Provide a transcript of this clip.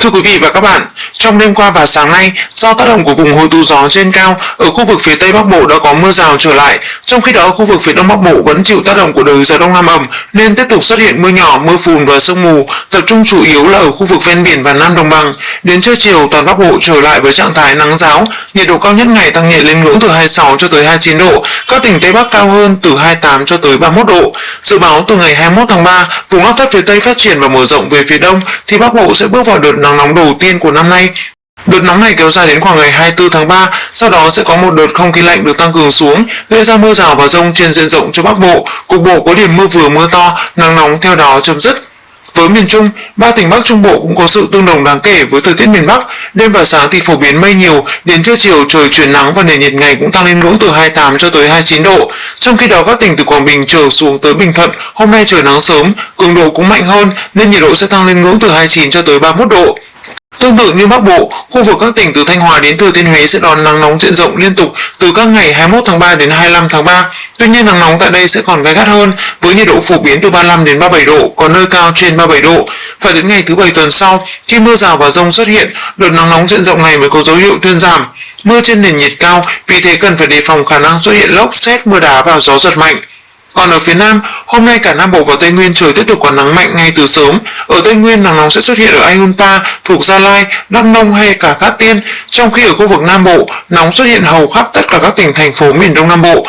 Thưa quý vị và các bạn, trong đêm qua và sáng nay, do tác động của vùng hội tụ gió trên cao, ở khu vực phía Tây Bắc Bộ đã có mưa rào trở lại. Trong khi đó, khu vực phía Đông Bắc Bộ vẫn chịu tác động của đới gió Đông Nam ẩm nên tiếp tục xuất hiện mưa nhỏ, mưa phùn và sương mù, tập trung chủ yếu là ở khu vực ven biển và Nam Đồng bằng. Đến trưa chiều, toàn Bắc Bộ trở lại với trạng thái nắng giáo, nhiệt độ cao nhất ngày tăng nhẹ lên ngưỡng từ 26 cho tới 29 độ, các tỉnh Tây Bắc cao hơn từ 28 cho tới 31 độ. Dự báo từ ngày 21 tháng 3, vùng áp thấp phía Tây phát triển và mở rộng về phía Đông thì Bắc Bộ sẽ bước vào đợt nắng nóng đầu tiên của năm nay. Đợt nóng này kéo dài đến khoảng ngày 24 tháng 3, sau đó sẽ có một đợt không khí lạnh được tăng cường xuống, gây ra mưa rào và rông trên diện rộng cho Bắc Bộ, cục bộ có điểm mưa vừa mưa to, nắng nóng theo đó chấm dứt. Với miền Trung, ba tỉnh Bắc Trung Bộ cũng có sự tương đồng đáng kể với thời tiết miền Bắc. Đêm và sáng thì phổ biến mây nhiều, đến trưa chiều trời chuyển nắng và nền nhiệt ngày cũng tăng lên ngưỡng từ 28 cho tới 29 độ. Trong khi đó các tỉnh từ Quảng Bình trở xuống tới Bình Thuận, hôm nay trời nắng sớm, cường độ cũng mạnh hơn nên nhiệt độ sẽ tăng lên ngưỡng từ 29 cho tới 31 độ. Tương tự như Bắc Bộ, khu vực các tỉnh từ Thanh Hóa đến Thừa Thiên Huế sẽ đón nắng nóng diện rộng liên tục từ các ngày 21 tháng 3 đến 25 tháng 3. Tuy nhiên nắng nóng tại đây sẽ còn gai gắt hơn với nhiệt độ phổ biến từ 35 đến 37 độ, có nơi cao trên 37 độ. Phải đến ngày thứ bảy tuần sau, khi mưa rào và rông xuất hiện, đợt nắng nóng diện rộng này mới có dấu hiệu thuyên giảm. Mưa trên nền nhiệt cao, vì thế cần phải đề phòng khả năng xuất hiện lốc, xét, mưa đá và gió giật mạnh. Còn ở phía Nam, hôm nay cả Nam Bộ và Tây Nguyên trời tiếp tục có nắng mạnh ngay từ sớm. Ở Tây Nguyên, nắng nóng sẽ xuất hiện ở Ayunpa, thuộc Gia Lai, Đắk Nông hay cả Cát Tiên, trong khi ở khu vực Nam Bộ, nóng xuất hiện hầu khắp tất cả các tỉnh thành phố miền Đông Nam Bộ.